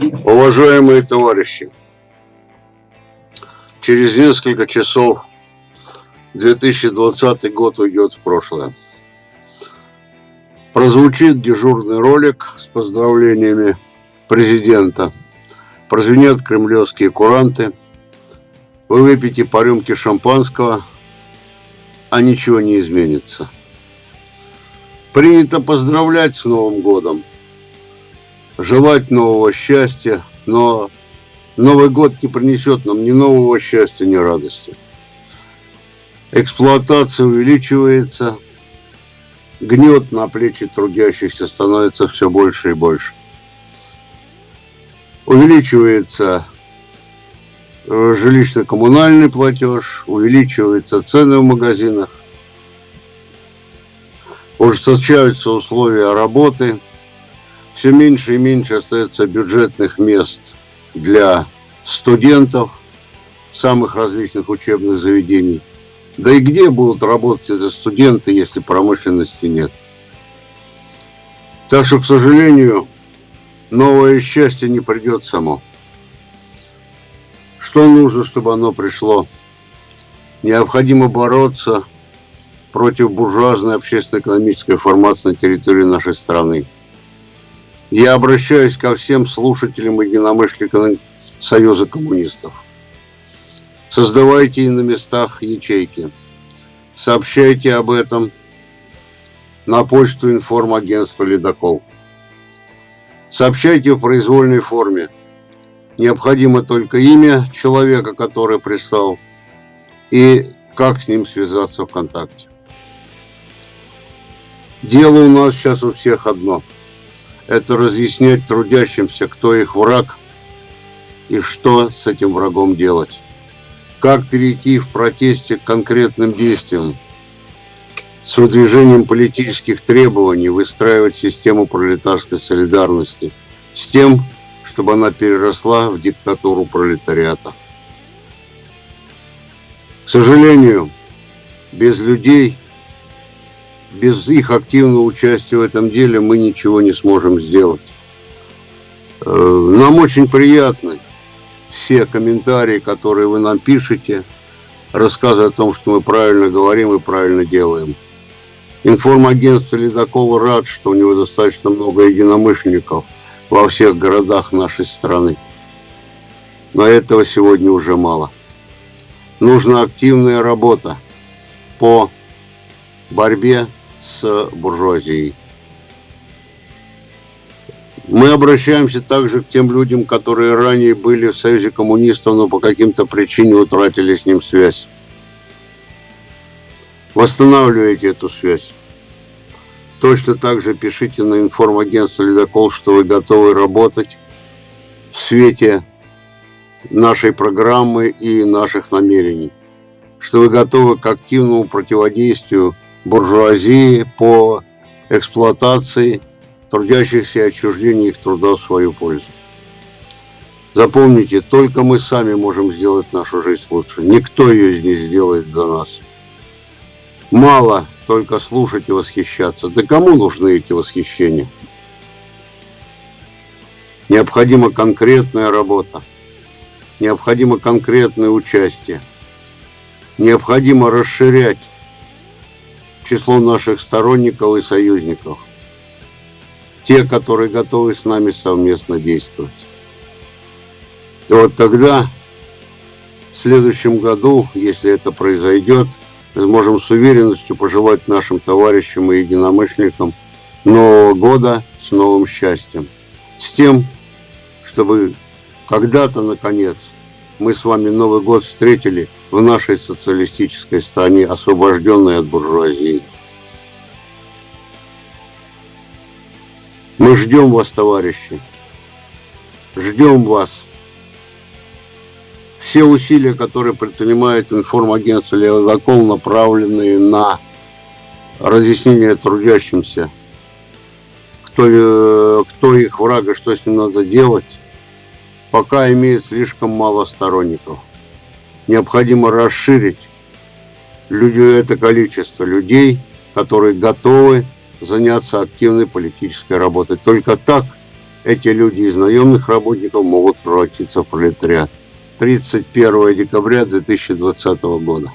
Уважаемые товарищи, через несколько часов 2020 год уйдет в прошлое. Прозвучит дежурный ролик с поздравлениями президента. Прозвенят кремлевские куранты. Вы выпьете по рюмке шампанского, а ничего не изменится. Принято поздравлять с Новым годом, желать нового счастья, но Новый год не принесет нам ни нового счастья, ни радости. Эксплуатация увеличивается, гнет на плечи трудящихся становится все больше и больше. Увеличивается э, жилищно-коммунальный платеж, увеличиваются цены в магазинах, ужесточаются условия работы, все меньше и меньше остается бюджетных мест для студентов самых различных учебных заведений. Да и где будут работать эти студенты, если промышленности нет? Так что, к сожалению, новое счастье не придет само. Что нужно, чтобы оно пришло? Необходимо бороться против буржуазной общественно-экономической формации на территории нашей страны. Я обращаюсь ко всем слушателям и единомышленникам Союза коммунистов. Создавайте на местах ячейки. Сообщайте об этом на почту информагентства «Ледокол». Сообщайте в произвольной форме. Необходимо только имя человека, который прислал, и как с ним связаться ВКонтакте. Дело у нас сейчас у всех одно. Это разъяснять трудящимся, кто их враг и что с этим врагом делать как перейти в протесте к конкретным действиям, с выдвижением политических требований, выстраивать систему пролетарской солидарности, с тем, чтобы она переросла в диктатуру пролетариата. К сожалению, без людей, без их активного участия в этом деле мы ничего не сможем сделать. Э, нам очень приятно, все комментарии, которые вы нам пишете, рассказы о том, что мы правильно говорим и правильно делаем. Информагентство «Ледокол» рад, что у него достаточно много единомышленников во всех городах нашей страны. Но этого сегодня уже мало. Нужна активная работа по борьбе с буржуазией. Мы обращаемся также к тем людям, которые ранее были в Союзе коммунистов, но по каким-то причинам утратили с ним связь. Восстанавливайте эту связь. Точно так же пишите на информагентство «Ледокол», что вы готовы работать в свете нашей программы и наших намерений, что вы готовы к активному противодействию буржуазии по эксплуатации трудящихся и отчуждение их труда в свою пользу. Запомните, только мы сами можем сделать нашу жизнь лучше. Никто ее не сделает за нас. Мало только слушать и восхищаться. Да кому нужны эти восхищения? Необходима конкретная работа. Необходимо конкретное участие. Необходимо расширять число наших сторонников и союзников те, которые готовы с нами совместно действовать. И вот тогда, в следующем году, если это произойдет, мы сможем с уверенностью пожелать нашим товарищам и единомышленникам Нового года с новым счастьем. С тем, чтобы когда-то, наконец, мы с вами Новый год встретили в нашей социалистической стране, освобожденной от буржуазии. Мы ждем вас, товарищи. Ждем вас. Все усилия, которые предпринимает информагентство «Ледокол», направленные на разъяснение трудящимся, кто, э, кто их враг и что с ним надо делать, пока имеет слишком мало сторонников. Необходимо расширить людей, это количество людей, которые готовы заняться активной политической работой. Только так эти люди из наемных работников могут превратиться в пролетариат. 31 декабря 2020 года.